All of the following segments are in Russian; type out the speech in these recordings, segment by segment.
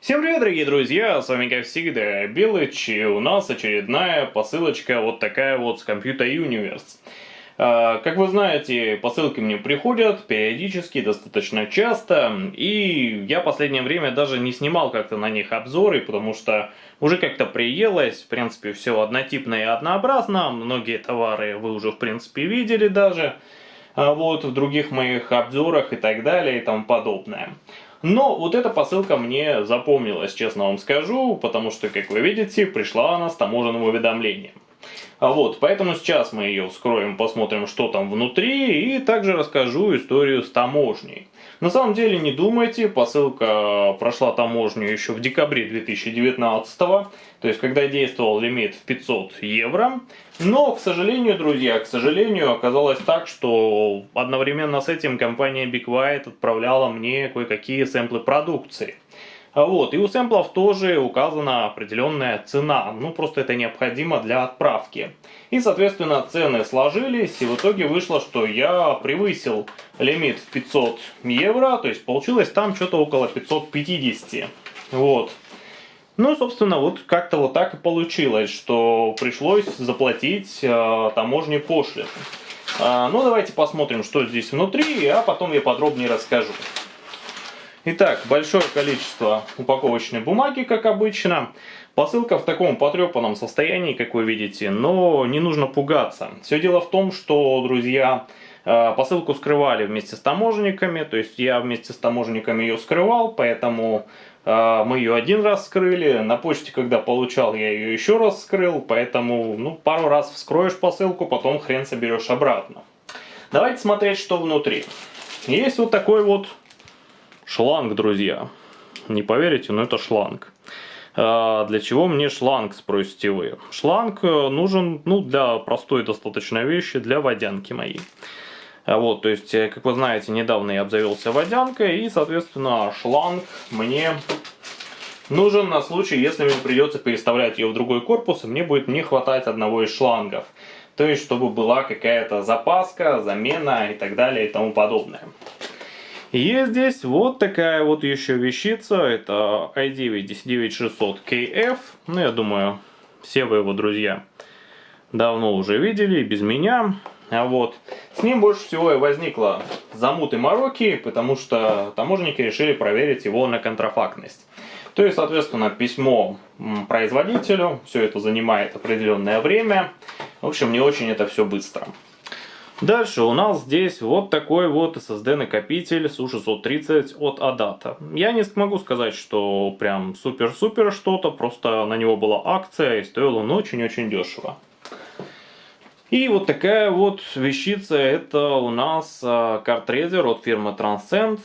Всем привет, дорогие друзья, с вами как всегда Белыч, и у нас очередная посылочка вот такая вот с Computer Universe. А, как вы знаете, посылки мне приходят периодически, достаточно часто, и я последнее время даже не снимал как-то на них обзоры, потому что уже как-то приелось, в принципе, все однотипно и однообразно, многие товары вы уже, в принципе, видели даже, а вот, в других моих обзорах и так далее и тому подобное. Но вот эта посылка мне запомнилась, честно вам скажу, потому что, как вы видите, пришла она с таможенным уведомлением. А вот, поэтому сейчас мы ее вскроем, посмотрим, что там внутри, и также расскажу историю с таможней. На самом деле, не думайте, посылка прошла таможню еще в декабре 2019 то есть когда действовал лимит в 500 евро. Но, к сожалению, друзья, к сожалению, оказалось так, что одновременно с этим компания Big отправляла мне кое-какие сэмплы продукции. А вот, и у сэмплов тоже указана определенная цена, ну просто это необходимо для отправки. И, соответственно, цены сложились, и в итоге вышло, что я превысил лимит в 500 евро, то есть получилось там что-то около 550. Вот. Ну, собственно, вот как-то вот так и получилось, что пришлось заплатить э, таможне пошлину. Э, ну, давайте посмотрим, что здесь внутри, а потом я подробнее расскажу. Итак, большое количество упаковочной бумаги, как обычно. Посылка в таком потрепанном состоянии, как вы видите, но не нужно пугаться. Все дело в том, что, друзья, э, посылку скрывали вместе с таможенниками, то есть я вместе с таможенниками ее скрывал, поэтому э, мы ее один раз скрыли, на почте, когда получал, я ее еще раз скрыл, поэтому ну, пару раз вскроешь посылку, потом хрен соберешь обратно. Давайте смотреть, что внутри. Есть вот такой вот Шланг, друзья. Не поверите, но это шланг. А, для чего мне шланг, спросите вы? Шланг э, нужен ну, для простой достаточно вещи, для водянки моей. А вот, то есть, э, как вы знаете, недавно я обзавелся водянкой, и, соответственно, шланг мне нужен на случай, если мне придется переставлять ее в другой корпус, и мне будет не хватать одного из шлангов. То есть, чтобы была какая-то запаска, замена и так далее и тому подобное. Есть здесь вот такая вот еще вещица, это i9-19600KF, ну я думаю, все вы его друзья давно уже видели, без меня. А вот с ним больше всего и возникла замуты мороки, потому что таможенники решили проверить его на контрафактность. То есть, соответственно, письмо производителю, все это занимает определенное время. В общем, не очень это все быстро. Дальше у нас здесь вот такой вот SSD накопитель SU630 от Adata. Я не смогу сказать, что прям супер-супер что-то, просто на него была акция и стоил он очень-очень дешево. И вот такая вот вещица, это у нас а, картрезер от фирмы Transcend.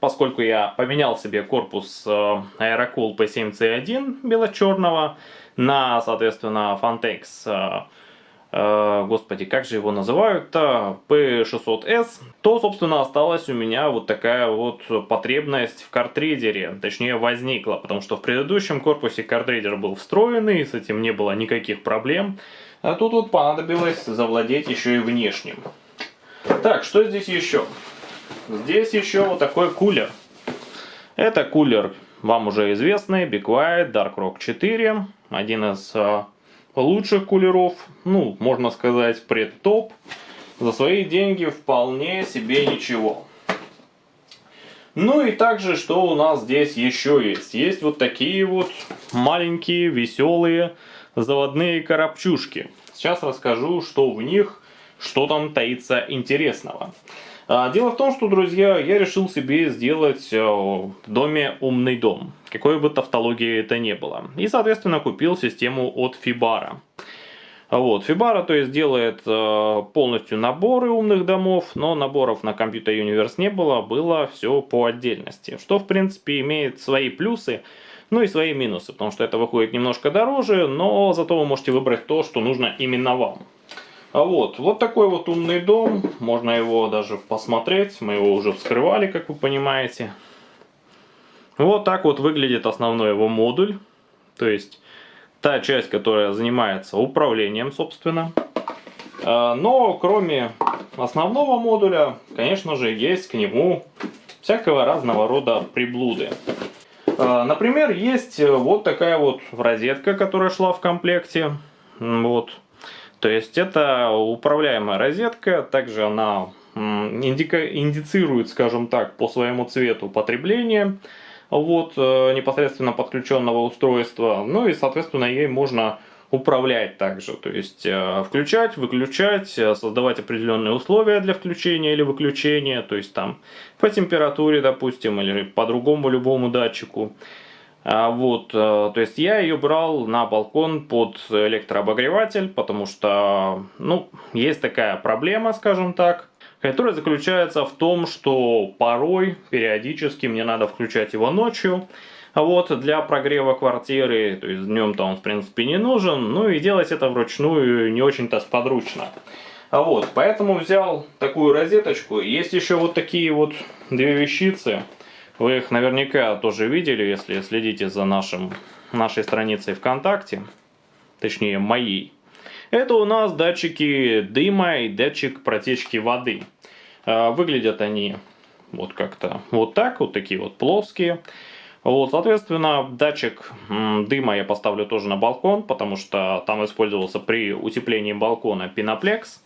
Поскольку я поменял себе корпус а, Aerocool P7C1 бело-черного на, соответственно, Fantex а, господи, как же его называют-то, P600S, то, собственно, осталась у меня вот такая вот потребность в картридере, точнее возникла, потому что в предыдущем корпусе картридер был встроенный, с этим не было никаких проблем, а тут вот понадобилось завладеть еще и внешним. Так, что здесь еще? Здесь еще вот такой кулер. Это кулер вам уже известный, Be Quiet Dark Rock 4, один из э, лучших кулеров, ну, можно сказать, предтоп. За свои деньги вполне себе ничего. Ну и также, что у нас здесь еще есть? Есть вот такие вот маленькие, веселые заводные коробчушки. Сейчас расскажу, что в них, что там таится интересного. А, дело в том, что, друзья, я решил себе сделать э, в доме умный дом. Какой бы тавтологии это ни было. И, соответственно, купил систему от Fibara. Вот, Fibara, то есть, делает э, полностью наборы умных домов, но наборов на Computer Universe не было, было все по отдельности. Что, в принципе, имеет свои плюсы, ну и свои минусы, потому что это выходит немножко дороже, но зато вы можете выбрать то, что нужно именно вам. А вот, вот такой вот умный дом, можно его даже посмотреть, мы его уже вскрывали, как вы понимаете. Вот так вот выглядит основной его модуль, то есть та часть, которая занимается управлением, собственно. А, но кроме основного модуля, конечно же, есть к нему всякого разного рода приблуды. А, например, есть вот такая вот розетка, которая шла в комплекте. Вот. То есть это управляемая розетка, также она индицирует, скажем так, по своему цвету потребление вот, э, непосредственно подключенного устройства. Ну и, соответственно, ей можно управлять также, то есть э, включать, выключать, э, создавать определенные условия для включения или выключения, то есть там по температуре, допустим, или по другому любому датчику. А, вот, то есть я ее брал на балкон под электрообогреватель, потому что, ну, есть такая проблема, скажем так, которая заключается в том, что порой, периодически мне надо включать его ночью, вот для прогрева квартиры, то есть днем-то он в принципе не нужен, ну и делать это вручную не очень-то сподручно. А вот, поэтому взял такую розеточку. Есть еще вот такие вот две вещицы. Вы их наверняка тоже видели, если следите за нашим, нашей страницей ВКонтакте. Точнее, моей. Это у нас датчики дыма и датчик протечки воды. А, выглядят они вот как-то вот так, вот такие вот плоские. Вот, соответственно, датчик дыма я поставлю тоже на балкон, потому что там использовался при утеплении балкона пеноплекс.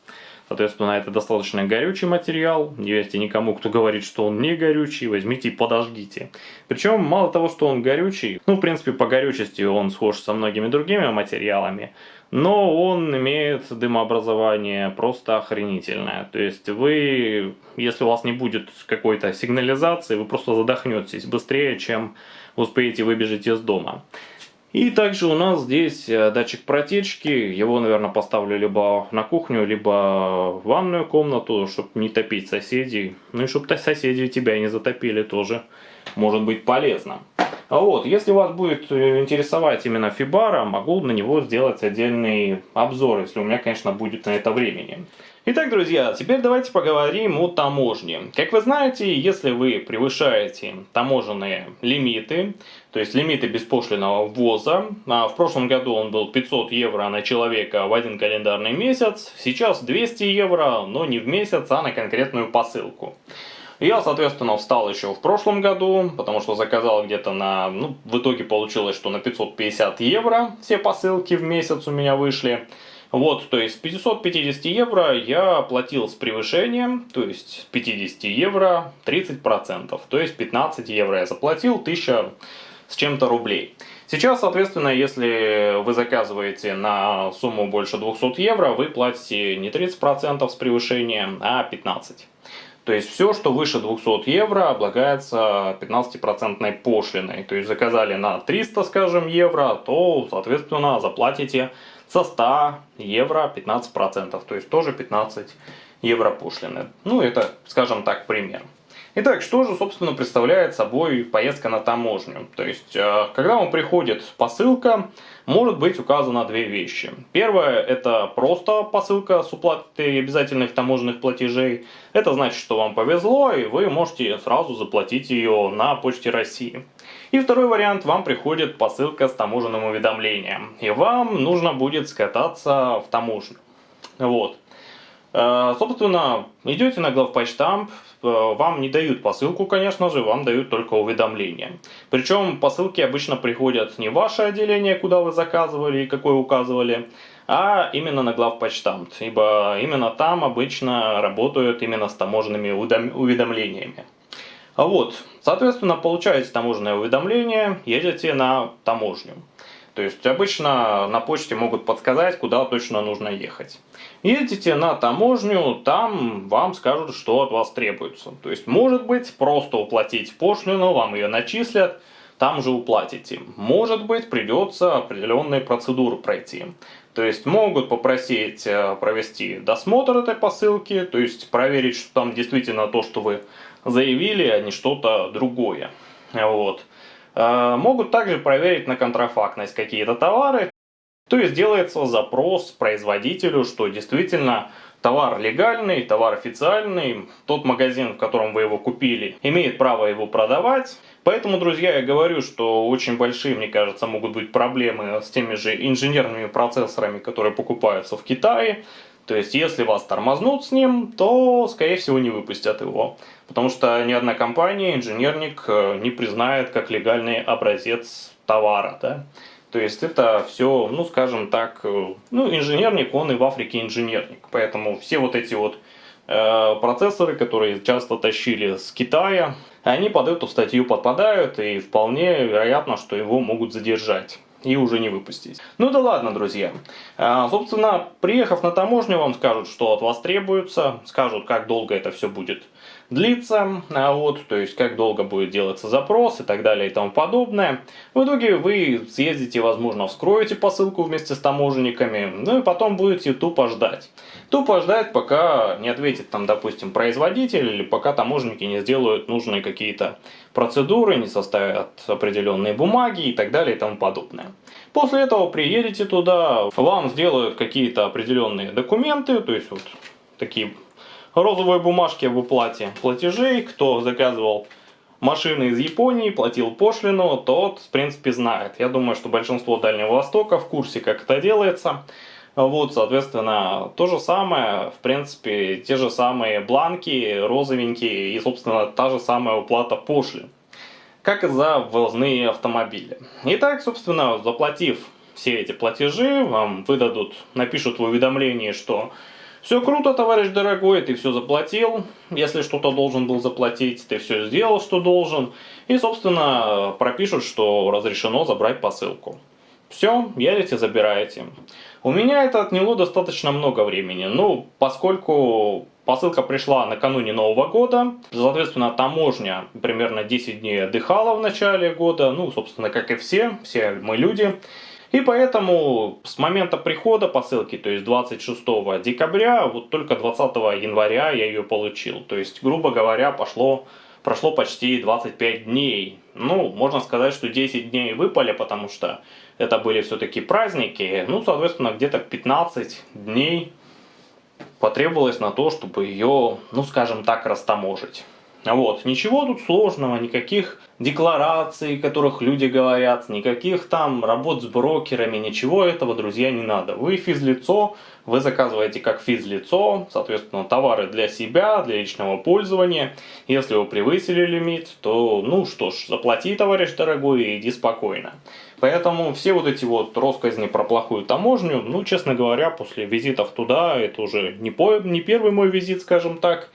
Соответственно, это достаточно горючий материал. Не верьте никому, кто говорит, что он не горючий. Возьмите и подожгите. Причем, мало того, что он горючий, ну, в принципе, по горючести он схож со многими другими материалами, но он имеет дымообразование просто охренительное. То есть вы, если у вас не будет какой-то сигнализации, вы просто задохнетесь быстрее, чем успеете выбежать из дома. И также у нас здесь э, датчик протечки, его, наверное, поставлю либо на кухню, либо в ванную комнату, чтобы не топить соседей. Ну и чтобы соседи тебя не затопили тоже, может быть полезно. А вот, если вас будет э, интересовать именно Фибара, могу на него сделать отдельный обзор, если у меня, конечно, будет на это времени. Итак, друзья, теперь давайте поговорим о таможне. Как вы знаете, если вы превышаете таможенные лимиты, то есть лимиты беспошлиного ввоза, а в прошлом году он был 500 евро на человека в один календарный месяц, сейчас 200 евро, но не в месяц, а на конкретную посылку. Я, соответственно, встал еще в прошлом году, потому что заказал где-то на... Ну, в итоге получилось, что на 550 евро все посылки в месяц у меня вышли. Вот, то есть 550 евро я платил с превышением, то есть с 50 евро 30%, то есть 15 евро я заплатил, 1000 с чем-то рублей. Сейчас, соответственно, если вы заказываете на сумму больше 200 евро, вы платите не 30% с превышением, а 15%. То есть все, что выше 200 евро, облагается 15% пошлиной. То есть заказали на 300, скажем, евро, то, соответственно, заплатите со 100 евро 15%, то есть тоже 15 евро пошлины. Ну, это, скажем так, пример. Итак, что же, собственно, представляет собой поездка на таможню? То есть, э, когда вам приходит посылка, может быть указано две вещи. Первое, это просто посылка с уплатой обязательных таможенных платежей. Это значит, что вам повезло, и вы можете сразу заплатить ее на почте России. И второй вариант, вам приходит посылка с таможенным уведомлением, и вам нужно будет скататься в таможню. Вот. Э, собственно, идете на главпочтамп, э, вам не дают посылку, конечно же, вам дают только уведомление. Причем посылки обычно приходят не в ваше отделение, куда вы заказывали и какое указывали, а именно на главпочтамт, ибо именно там обычно работают именно с таможенными уведомлениями. А вот, соответственно, получаете таможенное уведомление, едете на таможню. То есть обычно на почте могут подсказать, куда точно нужно ехать. Едете на таможню, там вам скажут, что от вас требуется. То есть может быть просто уплатить пошлину, вам ее начислят, там же уплатите. Может быть придется определенные процедуры пройти. То есть могут попросить э, провести досмотр этой посылки, то есть проверить, что там действительно то, что вы заявили, а не что-то другое. Вот. Э, могут также проверить на контрафактность какие-то товары. То есть делается запрос производителю, что действительно товар легальный, товар официальный, тот магазин, в котором вы его купили, имеет право его продавать. Поэтому, друзья, я говорю, что очень большие, мне кажется, могут быть проблемы с теми же инженерными процессорами, которые покупаются в Китае. То есть, если вас тормознут с ним, то, скорее всего, не выпустят его. Потому что ни одна компания, инженерник э, не признает как легальный образец товара. Да? То есть это все, ну скажем так, э, ну инженерник, он и в Африке инженерник. Поэтому все вот эти вот э, процессоры, которые часто тащили с Китая, они под эту статью подпадают и вполне вероятно, что его могут задержать и уже не выпустить. Ну да ладно, друзья. А, собственно, приехав на таможню, вам скажут, что от вас требуется, скажут, как долго это все будет длиться, а вот, то есть как долго будет делаться запрос и так далее и тому подобное. В итоге вы съездите, возможно, вскроете посылку вместе с таможенниками, ну и потом будете тупо ждать. Тупо ждать, пока не ответит там, допустим, производитель, или пока таможенники не сделают нужные какие-то процедуры, не составят определенные бумаги и так далее и тому подобное. После этого приедете туда, вам сделают какие-то определенные документы, то есть вот такие розовые бумажки об уплате платежей, кто заказывал машины из Японии, платил пошлину, тот, в принципе, знает. Я думаю, что большинство Дальнего Востока в курсе, как это делается. Вот, соответственно, то же самое, в принципе, те же самые бланки, розовенькие и, собственно, та же самая уплата пошлин, как и за ввозные автомобили. Итак, собственно, заплатив все эти платежи, вам выдадут, напишут в уведомлении, что все круто, товарищ дорогой, ты все заплатил. Если что-то должен был заплатить, ты все сделал, что должен. И, собственно, пропишут, что разрешено забрать посылку. Все, едете, забираете. У меня это отняло достаточно много времени. Ну, поскольку посылка пришла накануне Нового года, соответственно, таможня примерно 10 дней отдыхала в начале года. Ну, собственно, как и все, все мы люди. И поэтому с момента прихода посылки, то есть 26 декабря, вот только 20 января я ее получил. То есть, грубо говоря, пошло, прошло почти 25 дней. Ну, можно сказать, что 10 дней выпали, потому что это были все-таки праздники. Ну, соответственно, где-то 15 дней потребовалось на то, чтобы ее, ну, скажем так, растаможить. Вот, ничего тут сложного, никаких деклараций, которых люди говорят, никаких там работ с брокерами, ничего этого, друзья, не надо. Вы физлицо, вы заказываете как физлицо, соответственно, товары для себя, для личного пользования. Если вы превысили лимит, то, ну что ж, заплати, товарищ дорогой, и иди спокойно. Поэтому все вот эти вот россказни про плохую таможню, ну, честно говоря, после визитов туда, это уже не, по, не первый мой визит, скажем так,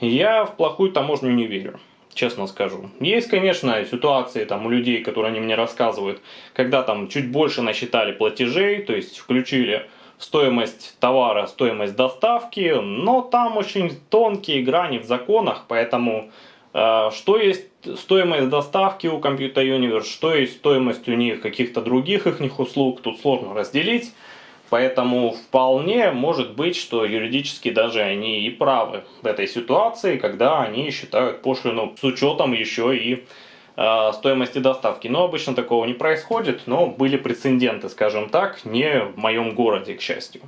я в плохую таможню не верю, честно скажу. Есть, конечно, ситуации там у людей, которые они мне рассказывают, когда там чуть больше насчитали платежей, то есть включили стоимость товара, стоимость доставки, но там очень тонкие грани в законах, поэтому э, что есть стоимость доставки у Computer Universe, что есть стоимость у них каких-то других их услуг, тут сложно разделить. Поэтому вполне может быть, что юридически даже они и правы в этой ситуации, когда они считают пошлину с учетом еще и э, стоимости доставки. Но обычно такого не происходит, но были прецеденты, скажем так, не в моем городе, к счастью.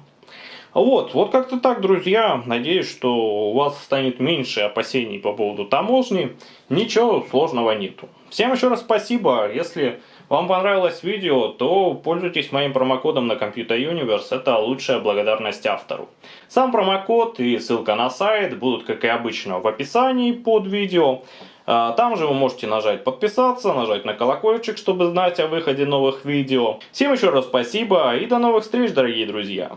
Вот, вот как-то так, друзья. Надеюсь, что у вас станет меньше опасений по поводу таможни. Ничего сложного нету. Всем еще раз спасибо. Если вам понравилось видео, то пользуйтесь моим промокодом на Computer Universe, это лучшая благодарность автору. Сам промокод и ссылка на сайт будут, как и обычно, в описании под видео. А, там же вы можете нажать подписаться, нажать на колокольчик, чтобы знать о выходе новых видео. Всем еще раз спасибо и до новых встреч, дорогие друзья!